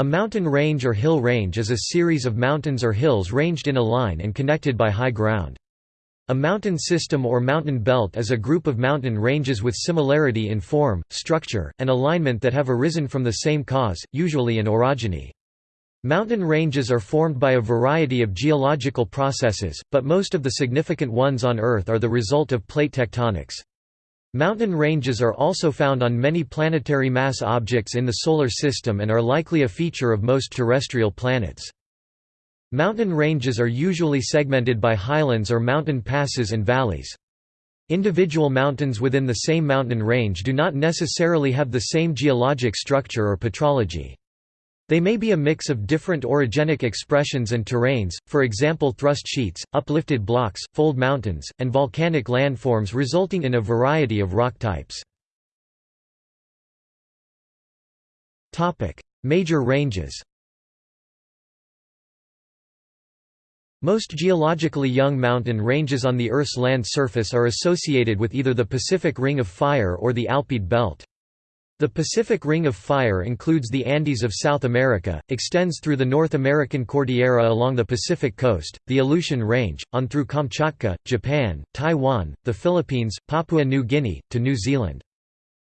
A mountain range or hill range is a series of mountains or hills ranged in a line and connected by high ground. A mountain system or mountain belt is a group of mountain ranges with similarity in form, structure, and alignment that have arisen from the same cause, usually an orogeny. Mountain ranges are formed by a variety of geological processes, but most of the significant ones on Earth are the result of plate tectonics. Mountain ranges are also found on many planetary mass objects in the Solar System and are likely a feature of most terrestrial planets. Mountain ranges are usually segmented by highlands or mountain passes and valleys. Individual mountains within the same mountain range do not necessarily have the same geologic structure or petrology. They may be a mix of different orogenic expressions and terrains, for example thrust sheets, uplifted blocks, fold mountains, and volcanic landforms resulting in a variety of rock types. Major ranges Most geologically young mountain ranges on the Earth's land surface are associated with either the Pacific Ring of Fire or the Alpide Belt. The Pacific Ring of Fire includes the Andes of South America, extends through the North American Cordillera along the Pacific coast, the Aleutian Range, on through Kamchatka, Japan, Taiwan, the Philippines, Papua New Guinea, to New Zealand.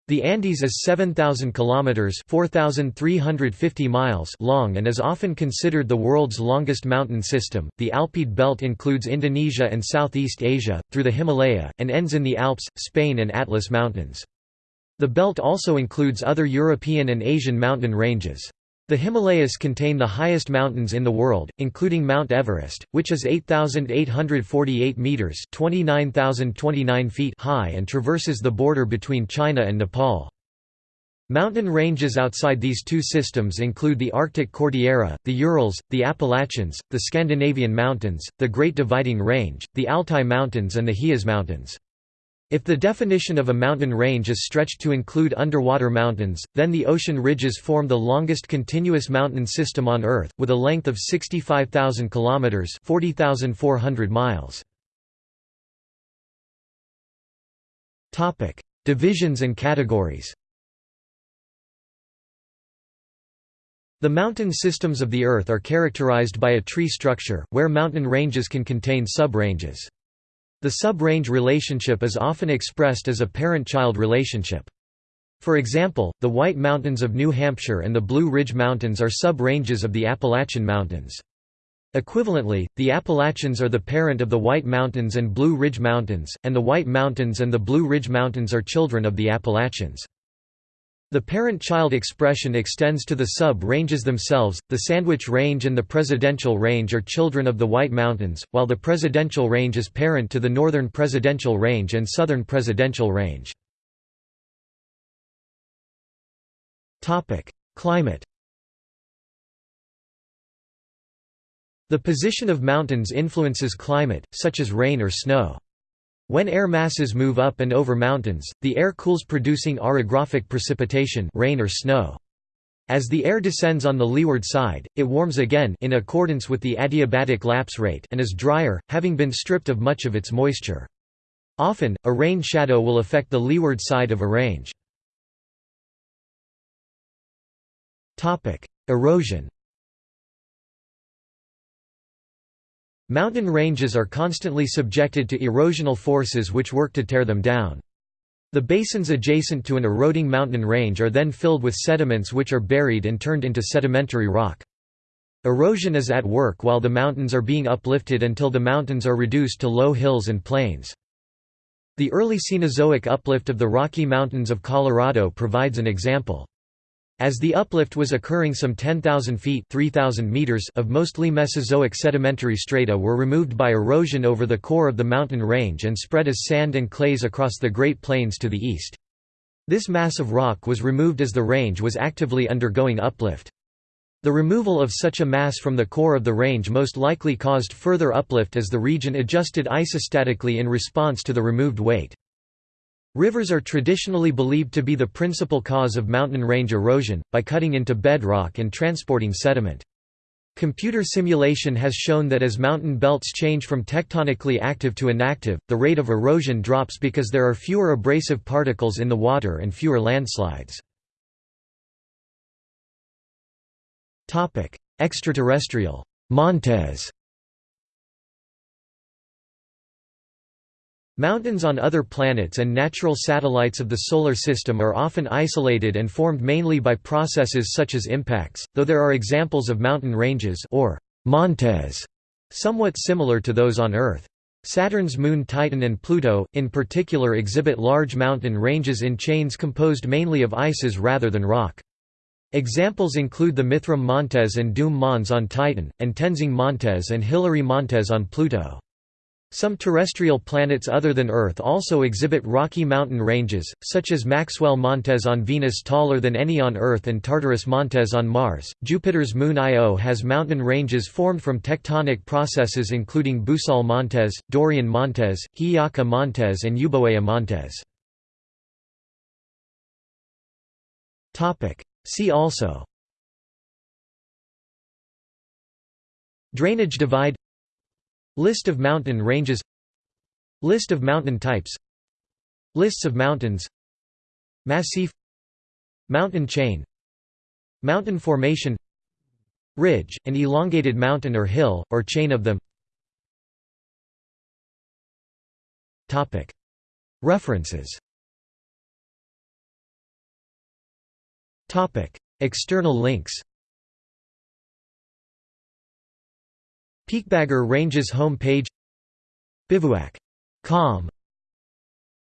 The Andes is 7,000 kilometers (4,350 miles) long and is often considered the world's longest mountain system. The Alpide Belt includes Indonesia and Southeast Asia through the Himalaya and ends in the Alps, Spain and Atlas Mountains. The belt also includes other European and Asian mountain ranges. The Himalayas contain the highest mountains in the world, including Mount Everest, which is 8,848 metres (29,029 feet) high and traverses the border between China and Nepal. Mountain ranges outside these two systems include the Arctic Cordillera, the Urals, the Appalachians, the Scandinavian Mountains, the Great Dividing Range, the Altai Mountains and the Hijaz Mountains. If the definition of a mountain range is stretched to include underwater mountains, then the ocean ridges form the longest continuous mountain system on Earth, with a length of 65,000 kilometers (40,400 miles). Topic: Divisions and categories. The mountain systems of the Earth are characterized by a tree structure, where mountain ranges can contain subranges. The sub-range relationship is often expressed as a parent-child relationship. For example, the White Mountains of New Hampshire and the Blue Ridge Mountains are sub-ranges of the Appalachian Mountains. Equivalently, the Appalachians are the parent of the White Mountains and Blue Ridge Mountains, and the White Mountains and the Blue Ridge Mountains are children of the Appalachians. The parent-child expression extends to the sub-ranges themselves. The Sandwich Range and the Presidential Range are children of the White Mountains, while the Presidential Range is parent to the Northern Presidential Range and Southern Presidential Range. Climate. The position of mountains influences climate, such as rain or snow. When air masses move up and over mountains, the air cools producing orographic precipitation rain or snow. As the air descends on the leeward side, it warms again in accordance with the adiabatic lapse rate and is drier, having been stripped of much of its moisture. Often, a rain shadow will affect the leeward side of a range. Erosion Mountain ranges are constantly subjected to erosional forces which work to tear them down. The basins adjacent to an eroding mountain range are then filled with sediments which are buried and turned into sedimentary rock. Erosion is at work while the mountains are being uplifted until the mountains are reduced to low hills and plains. The early Cenozoic uplift of the Rocky Mountains of Colorado provides an example. As the uplift was occurring some 10,000 feet 3,000 meters of mostly Mesozoic sedimentary strata were removed by erosion over the core of the mountain range and spread as sand and clays across the Great Plains to the east. This mass of rock was removed as the range was actively undergoing uplift. The removal of such a mass from the core of the range most likely caused further uplift as the region adjusted isostatically in response to the removed weight. Rivers are traditionally believed to be the principal cause of mountain range erosion, by cutting into bedrock and transporting sediment. Computer simulation has shown that as mountain belts change from tectonically active to inactive, the rate of erosion drops because there are fewer abrasive particles in the water and fewer landslides. Extraterrestrial Montes Mountains on other planets and natural satellites of the Solar System are often isolated and formed mainly by processes such as impacts, though there are examples of mountain ranges or montes, somewhat similar to those on Earth. Saturn's moon Titan and Pluto, in particular exhibit large mountain ranges in chains composed mainly of ices rather than rock. Examples include the Mithrim Montes and Doom Mons on Titan, and Tenzing Montes and Hillary Montes on Pluto. Some terrestrial planets other than Earth also exhibit rocky mountain ranges, such as Maxwell Montes on Venus taller than any on Earth and Tartarus Montes on Mars. Jupiter's moon Io has mountain ranges formed from tectonic processes including Boösaule Montes, Dorian Montes, Hi'iaka Montes and Euboea Montes. See also Drainage divide List of mountain ranges List of mountain types Lists of mountains Massif Mountain chain Mountain formation Ridge, an elongated mountain or hill, or chain of them References External links Peakbagger Ranges home page Bivouac.com